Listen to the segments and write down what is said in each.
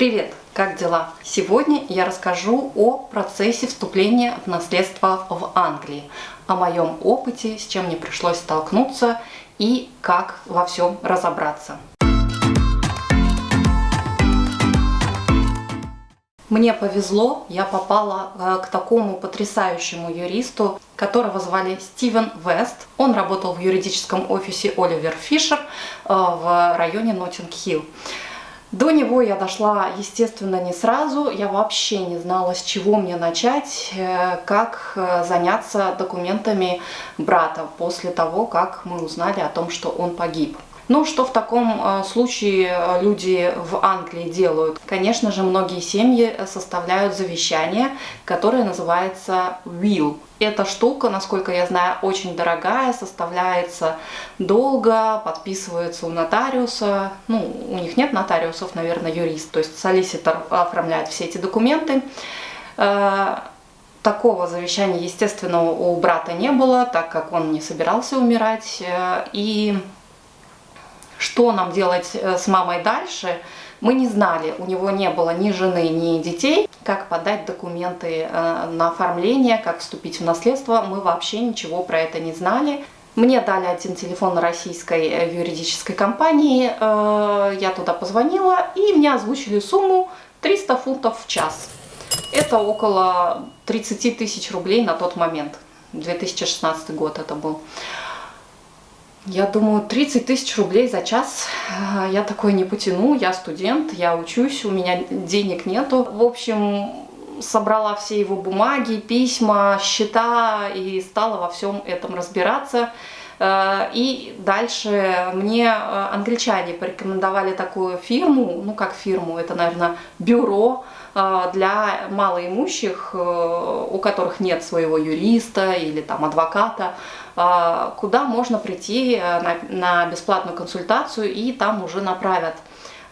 Привет! Как дела? Сегодня я расскажу о процессе вступления в наследство в Англии, о моем опыте, с чем мне пришлось столкнуться и как во всем разобраться. Мне повезло, я попала э, к такому потрясающему юристу, которого звали Стивен Вест. Он работал в юридическом офисе Оливер Фишер э, в районе Ноттинг-Хилл. До него я дошла, естественно, не сразу. Я вообще не знала, с чего мне начать, э, как заняться документами брата после того, как мы узнали о том, что он погиб. Ну, что в таком э, случае э, люди в Англии делают? Конечно же, многие семьи составляют завещание, которое называется will. Эта штука, насколько я знаю, очень дорогая, составляется долго, подписывается у нотариуса. Ну, у них нет нотариусов, наверное, юрист, то есть солиситор оформляет все эти документы. Э, такого завещания, естественно, у брата не было, так как он не собирался умирать. И что нам делать э, с мамой дальше, мы не знали. У него не было ни жены, ни детей. Как подать документы э, на оформление, как вступить в наследство, мы вообще ничего про это не знали. Мне дали один телефон российской э, юридической компании, я туда позвонила, и мне озвучили сумму 300 фунтов в час. Это около 30 тысяч рублей на тот момент, 2016 год это был. Я думаю, 30 тысяч рублей за час э, я такой не потяну, я студент, я учусь, у меня денег нету. В общем, собрала все его бумаги, письма, счета и стала во всем этом разбираться. Э, и дальше мне э, англичане порекомендовали такую фирму, ну как фирму, это, наверное, бюро для малоимущих, у которых нет своего юриста или там адвоката. А, куда можно прийти э, на, бесплатную консультацию и там уже направят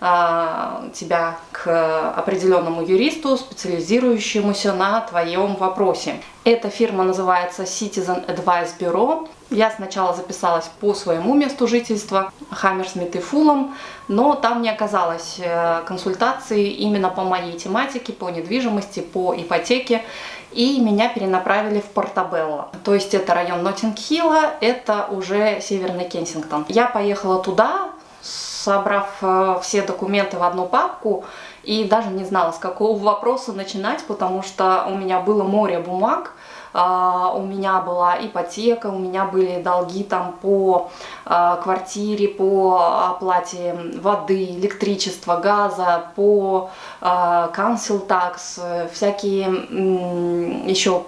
а, тебя к определенному юристу, специализирующемуся на твоем вопросе. Эта фирма называется Citizen Advice Bureau. Я сначала записалась по своему месту жительства, Хаммерсмит и Фулом, но там не оказалось э, консультации именно по моей тематике, по недвижимости, по ипотеке и меня перенаправили в Портабелло. То есть это район Ноттинг-Хилла, это уже Северный Кенсингтон. Я поехала туда, собрав э, все документы в одну папку, и даже не знала, с какого вопроса начинать, потому что у меня было море бумаг, у меня была ипотека, у меня были долги там по а, квартире, по оплате воды, электричества, газа, по council tax, всякие еще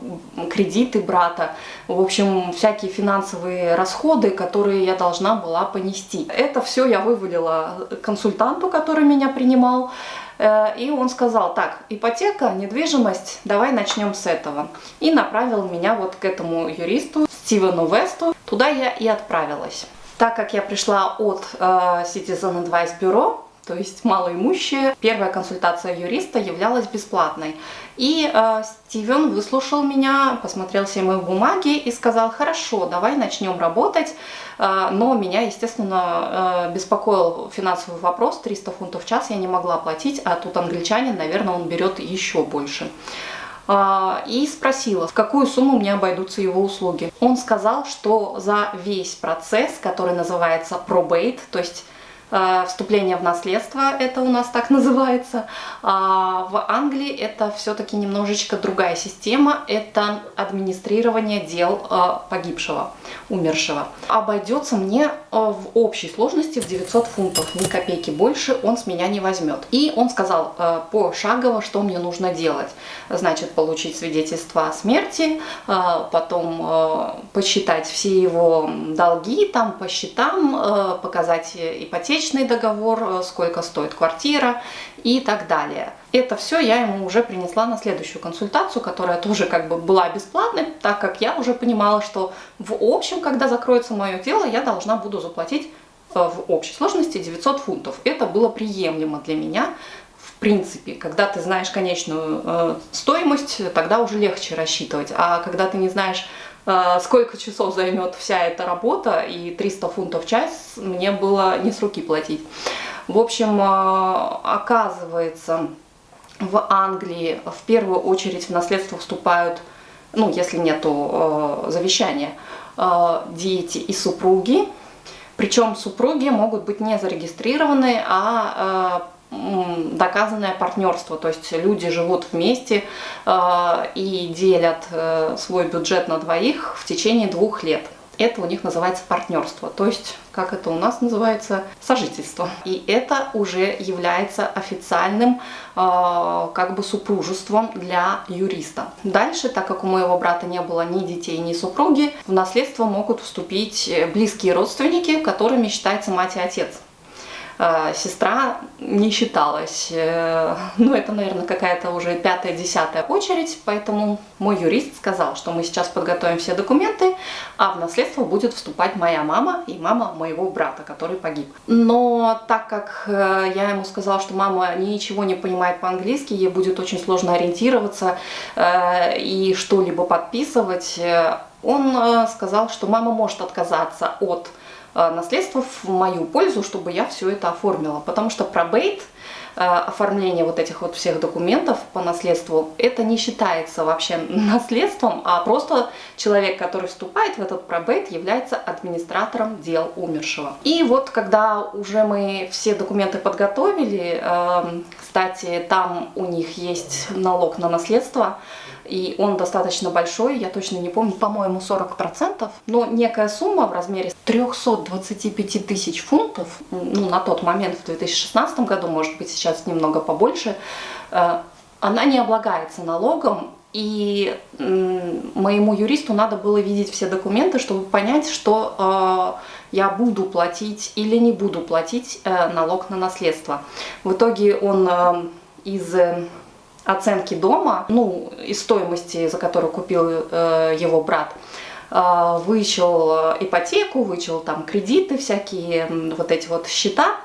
кредиты брата, в общем, всякие финансовые расходы, которые я должна была понести. Это все я вывалила консультанту, который меня принимал, и он сказал, так, ипотека, недвижимость, давай начнем с этого. И направил меня вот к этому юристу, Стивену Весту. Туда я и отправилась. Так как я пришла от э, Citizen Advice Bureau, то есть малоимущие. Первая консультация юриста являлась бесплатной. И э, Стивен выслушал меня, посмотрел все мои бумаги и сказал, хорошо, давай начнем работать. Э, но меня, естественно, э, беспокоил финансовый вопрос, 300 фунтов в час я не могла платить, а тут англичанин, наверное, он берет еще больше э, и спросила, в какую сумму мне обойдутся его услуги. Он сказал, что за весь процесс, который называется probate, то есть вступление в наследство, это у нас так называется. А в Англии это все-таки немножечко другая система, это администрирование дел э, погибшего, умершего. Обойдется мне э, в общей сложности в 900 фунтов, ни копейки больше он с меня не возьмет. И он сказал пошагово, что мне нужно делать. Значит, получить свидетельство о смерти, потом посчитать все его долги там по счетам, показать ипотечные ипотечный договор, э, сколько стоит квартира и так далее. Это все я ему уже принесла на следующую консультацию, которая тоже как бы была бесплатной, так как я уже понимала, что в общем, когда закроется мое дело, я должна буду заплатить э, в общей сложности 900 фунтов. Это было приемлемо для меня, в принципе, когда ты знаешь конечную э, стоимость, тогда уже легче рассчитывать. А когда ты не знаешь сколько часов займет вся эта работа, и 300 фунтов в час мне было не с руки платить. В общем, оказывается, в Англии в первую очередь в наследство вступают, ну, если нету завещания, дети и супруги, причем супруги могут быть не зарегистрированы, а доказанное партнерство, то есть люди живут вместе э, и делят э, свой бюджет на двоих в течение двух лет. Это у них называется партнерство, то есть, как это у нас называется, сожительство. И это уже является официальным э, как бы супружеством для юриста. Дальше, так как у моего брата не было ни детей, ни супруги, в наследство могут вступить близкие родственники, которыми считается мать и отец. А, сестра не считалась. Э, ну, это, наверное, какая-то уже пятая-десятая очередь, поэтому мой юрист сказал, что мы сейчас подготовим все документы, а в наследство будет вступать моя мама и мама моего брата, который погиб. Но так как э, я ему сказала, что мама ничего не понимает по-английски, ей будет очень сложно ориентироваться э, и что-либо подписывать, он сказал, что мама может отказаться от наследство в мою пользу, чтобы я все это оформила. Потому что пробейт, э, оформление вот этих вот всех документов по наследству, это не считается вообще наследством, а просто человек, который вступает в этот пробейт, является администратором дел умершего. И вот когда уже мы все документы подготовили, эм, кстати, там у них есть налог на наследство, и он достаточно большой, я точно не помню, по-моему, 40%, но некая сумма в размере 325 тысяч фунтов, ну, на тот момент, в 2016 году, может быть, сейчас немного побольше, э, она не облагается налогом, и моему юристу надо было видеть все документы, чтобы понять, что э, я буду платить или не буду платить э, налог на наследство. В итоге он э, из оценки дома, ну, из стоимости, за которую купил э, его брат, э, вычел ипотеку, вычел там кредиты всякие, вот эти вот счета,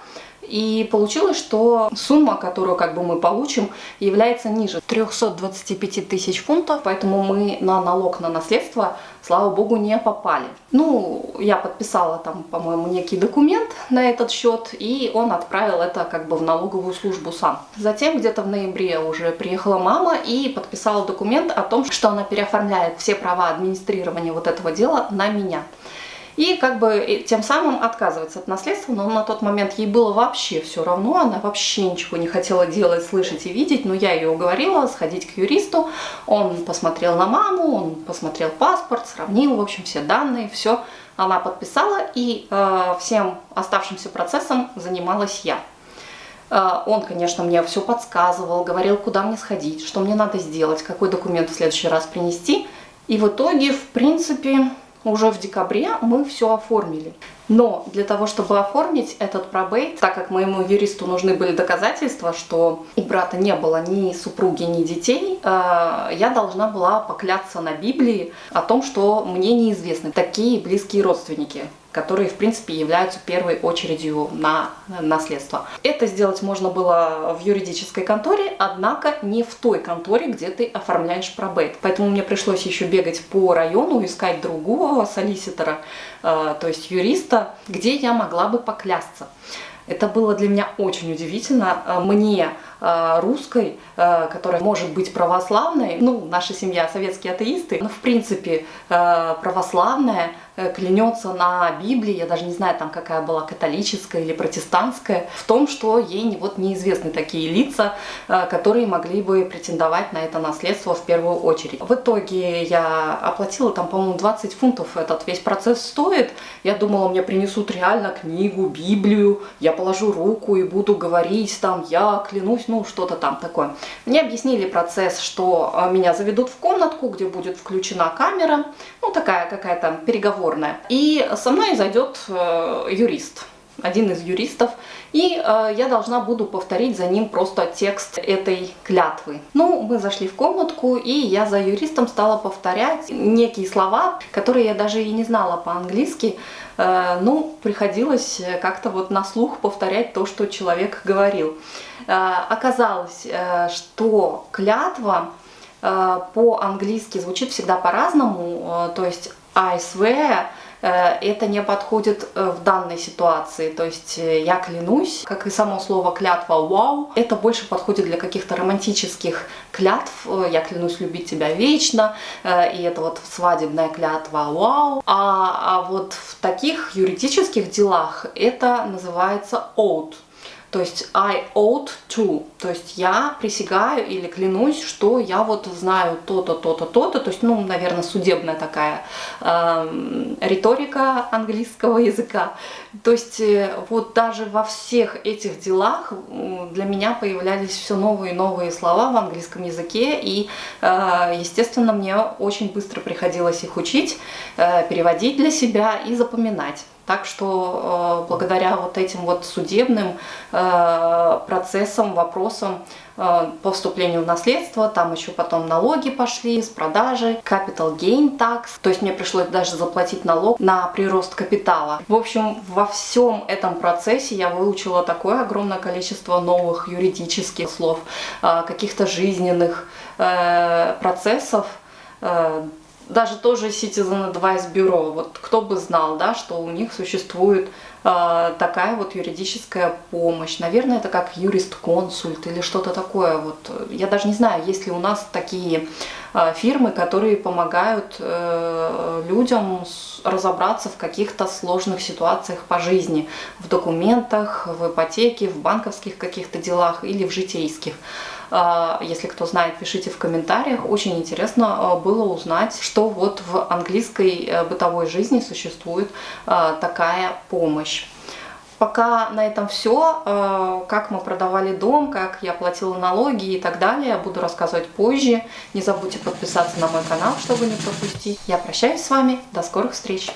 и получилось, что сумма, которую как бы мы получим, является ниже 325 тысяч фунтов, поэтому мы на налог на наследство, слава богу, не попали. Ну, я подписала там, по-моему, некий документ на этот счет, и он отправил это как бы в налоговую службу сам. Затем где-то в ноябре уже приехала мама и подписала документ о том, что она переоформляет все права администрирования вот этого дела на меня и как бы тем самым отказывается от наследства, но на тот момент ей было вообще все равно, она вообще ничего не хотела делать, слышать и видеть, но я ее уговорила сходить к юристу, он посмотрел на маму, он посмотрел паспорт, сравнил, в общем, все данные, все, она подписала, и э, всем оставшимся процессом занималась я. Э, он, конечно, мне все подсказывал, говорил, куда мне сходить, что мне надо сделать, какой документ в следующий раз принести. И в итоге, в принципе, уже в декабре мы все оформили. Но для того, чтобы оформить этот пробейт, так как моему юристу нужны были доказательства, что у брата не было ни супруги, ни детей, э, я должна была покляться на Библии о том, что мне неизвестны такие близкие родственники которые, в принципе, являются первой очередью на наследство. Это сделать можно было в юридической конторе, однако не в той конторе, где ты оформляешь пробейт. Поэтому мне пришлось еще бегать по району, искать другого солиситора, э, то есть юриста, где я могла бы поклясться. Это было для меня очень удивительно. Э, мне, э, русской, которая может быть православной, ну, наша семья советские атеисты, но в принципе православная, Э, клянется на Библии, я даже не знаю, там какая была католическая или протестантская, в том, что ей вот неизвестны такие лица, которые могли бы претендовать на это наследство в первую очередь. В итоге я оплатила там, по-моему, 20 фунтов этот весь процесс стоит. Я думала, мне принесут реально книгу, Библию, я положу руку и буду говорить там, я клянусь, ну что-то там такое. Мне объяснили процесс, что э, меня заведут в комнатку, где будет включена камера, ну такая какая-то переговорная. И со мной зайдет э, юрист, один из юристов, и э, я должна буду повторить за ним просто текст этой клятвы. Ну, мы зашли в комнатку, и я за юристом стала повторять некие слова, которые я даже и не знала по-английски, э, ну, приходилось как-то вот на слух повторять то, что человек говорил. Э, оказалось, э, что клятва э, по-английски звучит всегда по-разному, э, то есть I swear это не подходит в данной ситуации. То есть я клянусь, как и само слово клятва «вау», это больше подходит для каких-то романтических клятв. Я клянусь любить тебя вечно, и это вот свадебная клятва «вау». А, а вот в таких юридических делах это называется «oath». То есть I ought to, то есть я присягаю или клянусь, что я вот знаю то-то, то-то, то-то. То есть, ну, наверное, судебная такая э, риторика английского языка. То есть э, вот даже во всех этих делах для меня появлялись все новые и новые слова в английском языке. И, э, естественно, мне очень быстро приходилось их учить, э, переводить для себя и запоминать. Так что э, благодаря вот этим вот судебным э, процессам, вопросам э, по вступлению в наследство, там еще потом налоги пошли с продажи, capital gain tax, то есть мне пришлось даже заплатить налог на прирост капитала. В общем, во всем этом процессе я выучила такое огромное количество новых юридических слов, каких-то жизненных процессов, даже тоже Citizen Advice Bureau, вот кто бы знал, да, что у них существует э, такая вот юридическая помощь. Наверное, это как юрист-консульт или что-то такое. Вот. Я даже не знаю, есть ли у нас такие э, фирмы, которые помогают э, людям разобраться в каких-то сложных ситуациях по жизни, в документах, в ипотеке, в банковских каких-то делах или в житейских. Если кто знает, пишите в комментариях. Очень интересно а, было узнать, что вот в английской э, бытовой жизни существует а, такая помощь. Пока на этом все. Как мы продавали дом, как я платила налоги и так далее, я буду рассказывать позже. Не забудьте подписаться на мой канал, чтобы не пропустить. Я прощаюсь с вами. До скорых встреч!